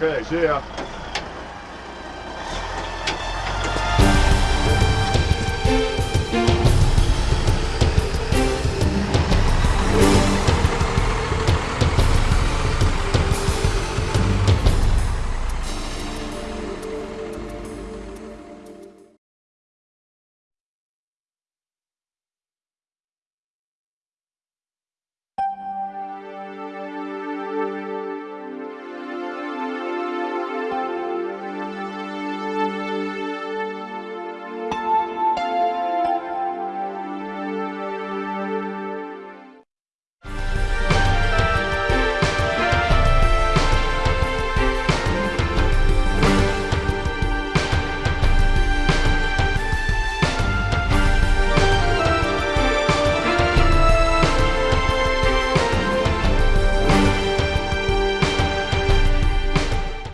Okay, see ya.